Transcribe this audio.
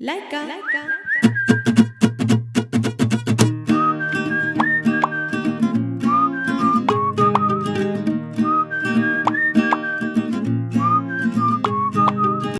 Laika. Laika.